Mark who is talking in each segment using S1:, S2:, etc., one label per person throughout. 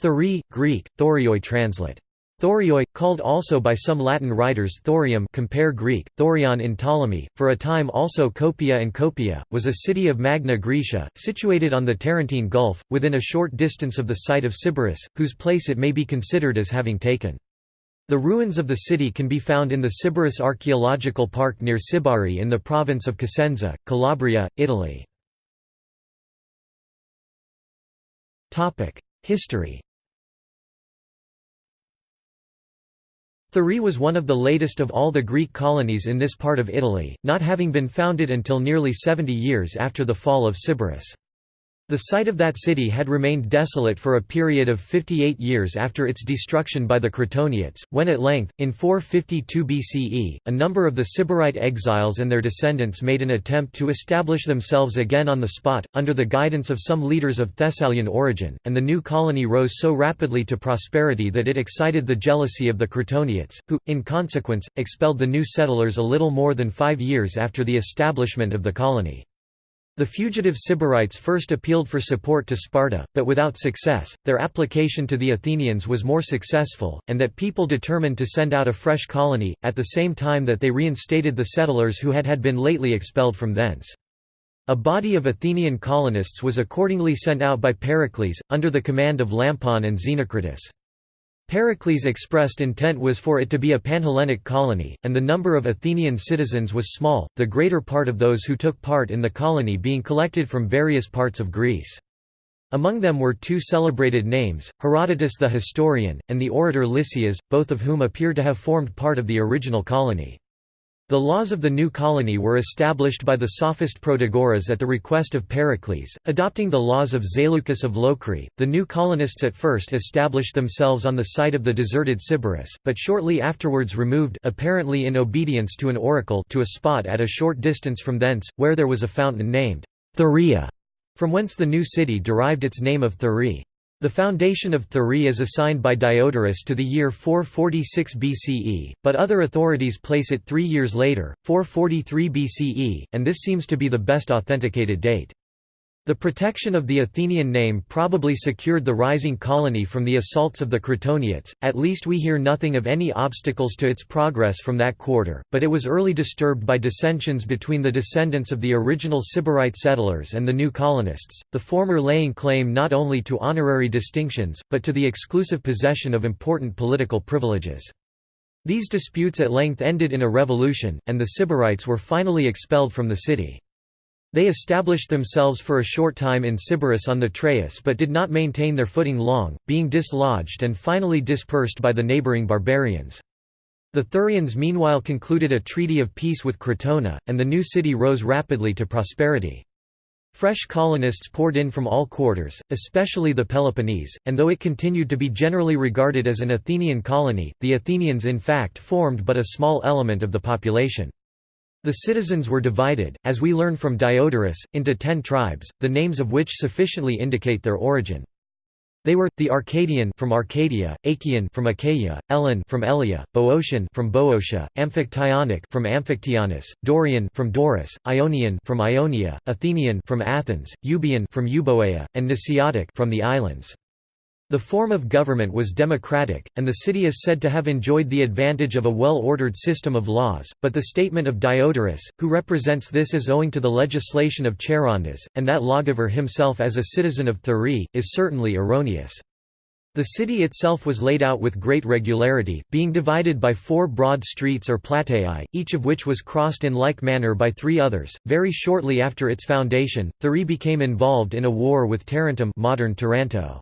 S1: Thurii, Greek, thorioi translate. Thorioi, called also by some Latin writers thorium compare Greek, thorion in Ptolemy, for a time also Copia and Copia, was a city of Magna Graecia, situated on the Tarentine Gulf, within a short distance of the site of Sybaris, whose place it may be considered as having taken. The ruins of the city can be found in the Sybaris Archaeological Park near Sibari in the province of Cosenza, Calabria, Italy. History Thurii was one of the latest of all the Greek colonies in this part of Italy, not having been founded until nearly 70 years after the fall of Sybaris. The site of that city had remained desolate for a period of 58 years after its destruction by the Crotoniates, when at length, in 452 BCE, a number of the Sybarite exiles and their descendants made an attempt to establish themselves again on the spot, under the guidance of some leaders of Thessalian origin, and the new colony rose so rapidly to prosperity that it excited the jealousy of the Crotoniates, who, in consequence, expelled the new settlers a little more than five years after the establishment of the colony. The fugitive Sybarites first appealed for support to Sparta, but without success, their application to the Athenians was more successful, and that people determined to send out a fresh colony, at the same time that they reinstated the settlers who had had been lately expelled from thence. A body of Athenian colonists was accordingly sent out by Pericles, under the command of Lampon and Xenocritus. Pericles' expressed intent was for it to be a Panhellenic colony, and the number of Athenian citizens was small, the greater part of those who took part in the colony being collected from various parts of Greece. Among them were two celebrated names, Herodotus the historian, and the orator Lysias, both of whom appear to have formed part of the original colony. The laws of the new colony were established by the sophist Protagoras at the request of Pericles, adopting the laws of Zaleucus of Locri. The new colonists at first established themselves on the site of the deserted Sybaris, but shortly afterwards removed apparently in obedience to an oracle to a spot at a short distance from thence, where there was a fountain named Thuria, from whence the new city derived its name of Thurii. The foundation of Thurii is assigned by Diodorus to the year 446 BCE, but other authorities place it three years later, 443 BCE, and this seems to be the best authenticated date. The protection of the Athenian name probably secured the rising colony from the assaults of the Crotoniates, at least we hear nothing of any obstacles to its progress from that quarter, but it was early disturbed by dissensions between the descendants of the original Sybarite settlers and the new colonists, the former laying claim not only to honorary distinctions, but to the exclusive possession of important political privileges. These disputes at length ended in a revolution, and the Sybarites were finally expelled from the city. They established themselves for a short time in Sybaris on the Traeus but did not maintain their footing long, being dislodged and finally dispersed by the neighbouring barbarians. The Thurians meanwhile concluded a treaty of peace with Crotona, and the new city rose rapidly to prosperity. Fresh colonists poured in from all quarters, especially the Peloponnese, and though it continued to be generally regarded as an Athenian colony, the Athenians in fact formed but a small element of the population. The citizens were divided, as we learn from Diodorus, into ten tribes, the names of which sufficiently indicate their origin. They were the Arcadian from Arcadia, Achaean from Achaia, Elan from Elia, Boeotian from Boeotia, Amphictyonic from Amphictyanus, Dorian from Doris, Ionian from Ionia, Athenian from Athens, Euboean from Euboea, and Nisiotic from the islands. The form of government was democratic, and the city is said to have enjoyed the advantage of a well-ordered system of laws, but the statement of Diodorus, who represents this as owing to the legislation of Charondas, and that lawgiver himself as a citizen of Thurii, is certainly erroneous. The city itself was laid out with great regularity, being divided by four broad streets or plateae, each of which was crossed in like manner by three others. Very shortly after its foundation, Thurii became involved in a war with Tarentum modern Taranto.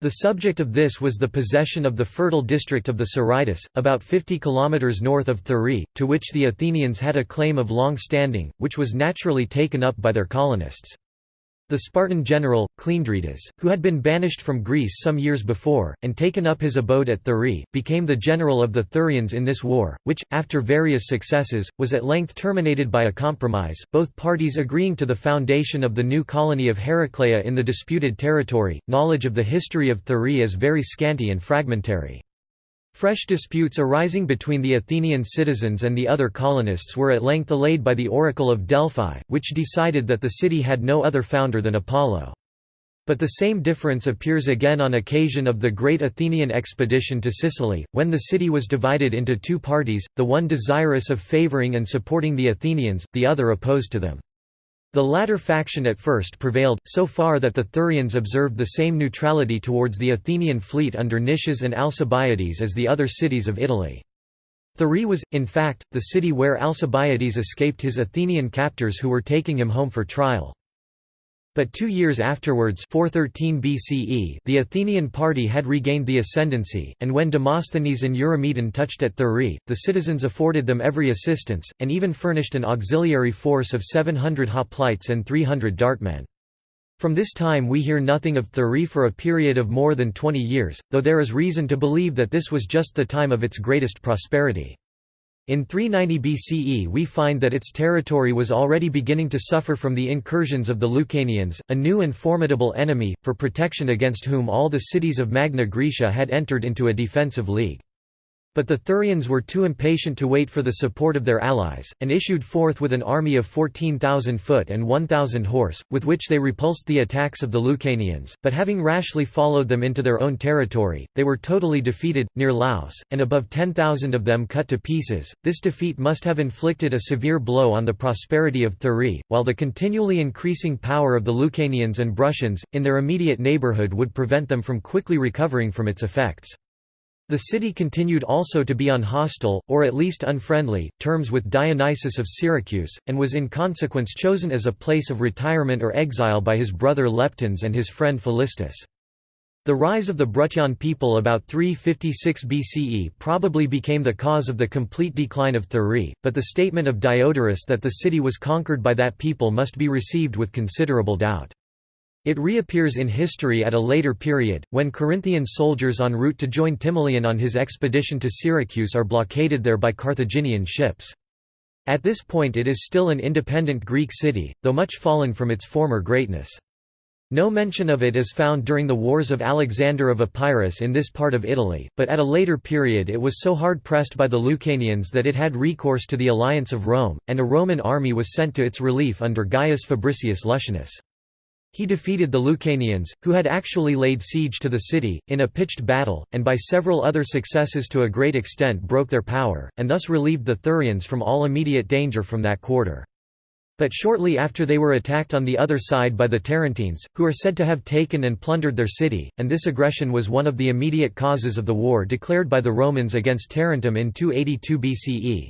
S1: The subject of this was the possession of the fertile district of the Siritis, about 50 km north of Thurii, to which the Athenians had a claim of long standing, which was naturally taken up by their colonists. The Spartan general, Cleandridas, who had been banished from Greece some years before, and taken up his abode at Thurii, became the general of the Thurians in this war, which, after various successes, was at length terminated by a compromise, both parties agreeing to the foundation of the new colony of Heraclea in the disputed territory. Knowledge of the history of Thurii is very scanty and fragmentary. Fresh disputes arising between the Athenian citizens and the other colonists were at length allayed by the Oracle of Delphi, which decided that the city had no other founder than Apollo. But the same difference appears again on occasion of the great Athenian expedition to Sicily, when the city was divided into two parties, the one desirous of favouring and supporting the Athenians, the other opposed to them. The latter faction at first prevailed, so far that the Thurians observed the same neutrality towards the Athenian fleet under Nicias and Alcibiades as the other cities of Italy. Thurii was, in fact, the city where Alcibiades escaped his Athenian captors who were taking him home for trial. But two years afterwards 413 BCE, the Athenian party had regained the ascendancy, and when Demosthenes and Eurymedon touched at Thurii, the citizens afforded them every assistance, and even furnished an auxiliary force of 700 hoplites and 300 dartmen. From this time we hear nothing of Thurii for a period of more than 20 years, though there is reason to believe that this was just the time of its greatest prosperity. In 390 BCE we find that its territory was already beginning to suffer from the incursions of the Lucanians, a new and formidable enemy, for protection against whom all the cities of Magna Graecia had entered into a defensive league. But the Thurians were too impatient to wait for the support of their allies, and issued forth with an army of 14,000 foot and 1,000 horse, with which they repulsed the attacks of the Lucanians, but having rashly followed them into their own territory, they were totally defeated, near Laos, and above 10,000 of them cut to pieces. This defeat must have inflicted a severe blow on the prosperity of Thurii, while the continually increasing power of the Lucanians and Bruttians, in their immediate neighbourhood would prevent them from quickly recovering from its effects. The city continued also to be on hostile, or at least unfriendly, terms with Dionysius of Syracuse, and was in consequence chosen as a place of retirement or exile by his brother Leptines and his friend Philistus. The rise of the Bruttian people about 356 BCE probably became the cause of the complete decline of Thurii, but the statement of Diodorus that the city was conquered by that people must be received with considerable doubt. It reappears in history at a later period, when Corinthian soldiers en route to join Timoleon on his expedition to Syracuse are blockaded there by Carthaginian ships. At this point it is still an independent Greek city, though much fallen from its former greatness. No mention of it is found during the wars of Alexander of Epirus in this part of Italy, but at a later period it was so hard pressed by the Lucanians that it had recourse to the alliance of Rome, and a Roman army was sent to its relief under Gaius Fabricius Luscinus. He defeated the Lucanians, who had actually laid siege to the city, in a pitched battle, and by several other successes to a great extent broke their power, and thus relieved the Thurians from all immediate danger from that quarter. But shortly after they were attacked on the other side by the Tarentines, who are said to have taken and plundered their city, and this aggression was one of the immediate causes of the war declared by the Romans against Tarentum in 282 BCE.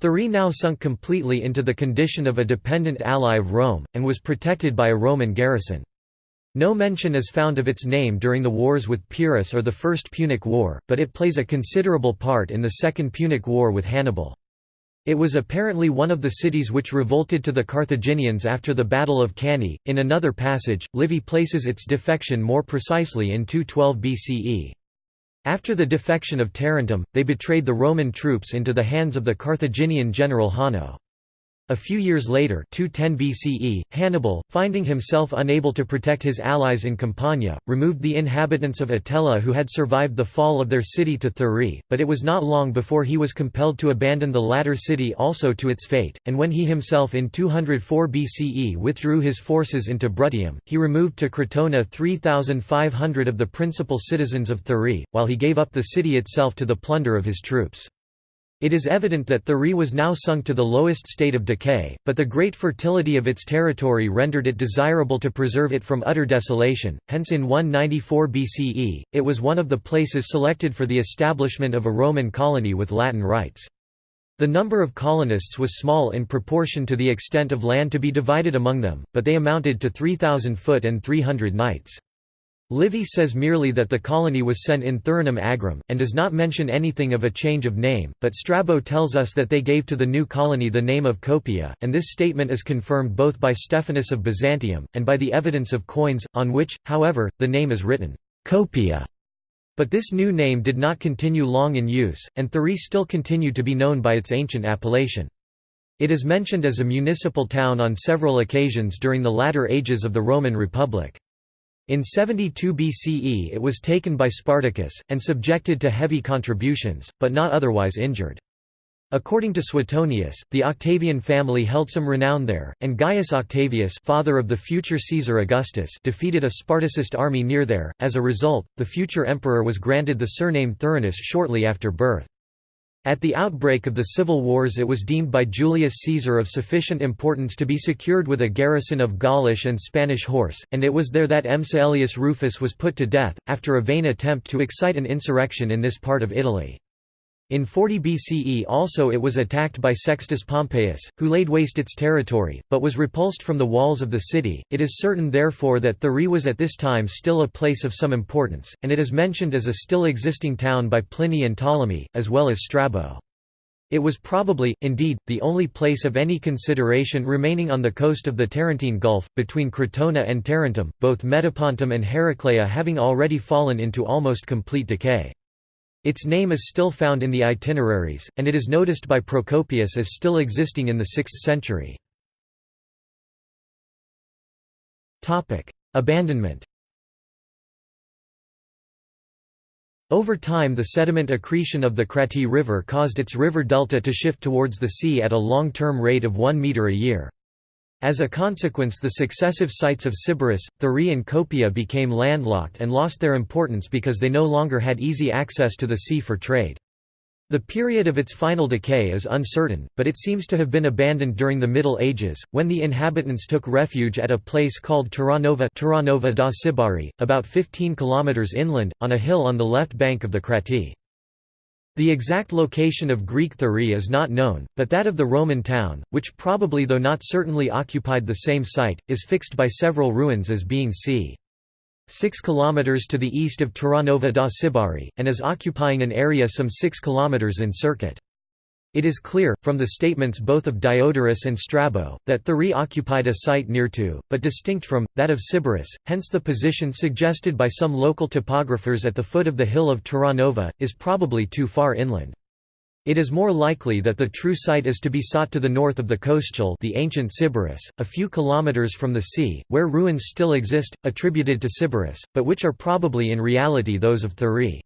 S1: Thurii now sunk completely into the condition of a dependent ally of Rome, and was protected by a Roman garrison. No mention is found of its name during the wars with Pyrrhus or the First Punic War, but it plays a considerable part in the Second Punic War with Hannibal. It was apparently one of the cities which revolted to the Carthaginians after the Battle of Cannae. In another passage, Livy places its defection more precisely in 212 BCE. After the defection of Tarentum, they betrayed the Roman troops into the hands of the Carthaginian general Hanno. A few years later 210 BCE, Hannibal, finding himself unable to protect his allies in Campania, removed the inhabitants of Atella who had survived the fall of their city to Thurii, but it was not long before he was compelled to abandon the latter city also to its fate, and when he himself in 204 BCE withdrew his forces into Bruttium, he removed to Crotona 3,500 of the principal citizens of Thurii, while he gave up the city itself to the plunder of his troops. It is evident that Thurii was now sunk to the lowest state of decay, but the great fertility of its territory rendered it desirable to preserve it from utter desolation, hence in 194 BCE, it was one of the places selected for the establishment of a Roman colony with Latin rights. The number of colonists was small in proportion to the extent of land to be divided among them, but they amounted to 3,000 foot and 300 knights. Livy says merely that the colony was sent in Thurinum Agrum, and does not mention anything of a change of name, but Strabo tells us that they gave to the new colony the name of Copia, and this statement is confirmed both by Stephanus of Byzantium, and by the evidence of coins, on which, however, the name is written, Copia. But this new name did not continue long in use, and Thurii still continued to be known by its ancient appellation. It is mentioned as a municipal town on several occasions during the latter ages of the Roman Republic. In 72 BCE it was taken by Spartacus, and subjected to heavy contributions, but not otherwise injured. According to Suetonius, the Octavian family held some renown there, and Gaius Octavius father of the future Caesar Augustus defeated a Spartacist army near there. As a result, the future emperor was granted the surname Thurinus shortly after birth. At the outbreak of the civil wars it was deemed by Julius Caesar of sufficient importance to be secured with a garrison of Gaulish and Spanish horse, and it was there that M. Caelius Rufus was put to death, after a vain attempt to excite an insurrection in this part of Italy. In 40 BCE also it was attacked by Sextus Pompeius, who laid waste its territory, but was repulsed from the walls of the city. It is certain therefore that Thurii was at this time still a place of some importance, and it is mentioned as a still existing town by Pliny and Ptolemy, as well as Strabo. It was probably, indeed, the only place of any consideration remaining on the coast of the Tarentine Gulf, between Crotona and Tarentum, both Metapontum and Heraclea having already fallen into almost complete decay. Its name is still found in the itineraries, and it is noticed by Procopius as still existing in the 6th century. Abandonment Over time the sediment accretion of the Krati River caused its river delta to shift towards the sea at a long-term rate of 1 metre a year. As a consequence the successive sites of Sybaris, Thurii and Copia became landlocked and lost their importance because they no longer had easy access to the sea for trade. The period of its final decay is uncertain, but it seems to have been abandoned during the Middle Ages, when the inhabitants took refuge at a place called Terranova, Terranova da Sibari, about 15 km inland, on a hill on the left bank of the Krati. The exact location of Greek Thurii is not known, but that of the Roman town, which probably though not certainly occupied the same site, is fixed by several ruins as being c. 6 km to the east of Terranova da Sibari, and as occupying an area some 6 km in circuit. It is clear, from the statements both of Diodorus and Strabo, that Thurii occupied a site near to, but distinct from, that of Sybaris, hence the position suggested by some local topographers at the foot of the hill of Terranova, is probably too far inland. It is more likely that the true site is to be sought to the north of the Coscile the ancient Sybaris, a few kilometers from the sea, where ruins still exist, attributed to Sybaris, but which are probably in reality those of Thurii.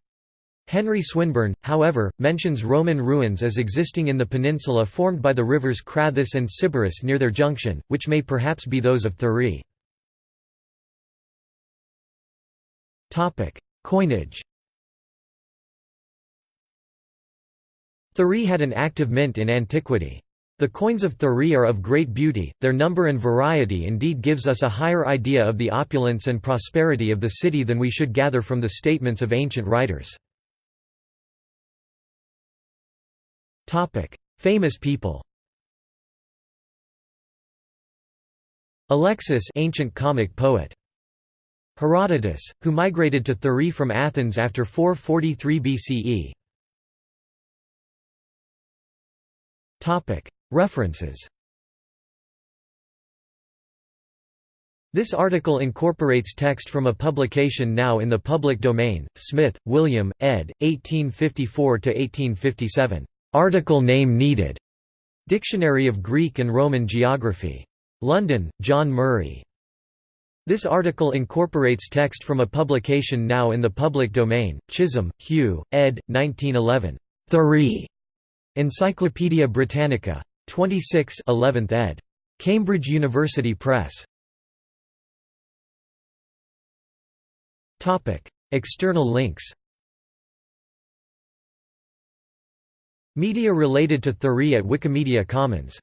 S1: Henry Swinburne, however, mentions Roman ruins as existing in the peninsula formed by the rivers Crathis and Sybaris near their junction, which may perhaps be those of Thurii. Coinage Thurii had an active mint in antiquity. The coins of Thurii are of great beauty, their number and variety indeed gives us a higher idea of the opulence and prosperity of the city than we should gather from the statements of ancient writers. Topic: Famous people. Alexis, ancient comic poet. Herodotus, who migrated to Thurii from Athens after 443 BCE. Topic: References. This article incorporates text from a publication now in the public domain, Smith, William, ed. 1854–1857. Article name needed. Dictionary of Greek and Roman Geography. London, John Murray. This article incorporates text from a publication now in the public domain, Chisholm, Hugh, ed. 1911. Thurii. Encyclopædia Britannica. 26 11th ed. Cambridge University Press. External links Media related to Thurii at Wikimedia Commons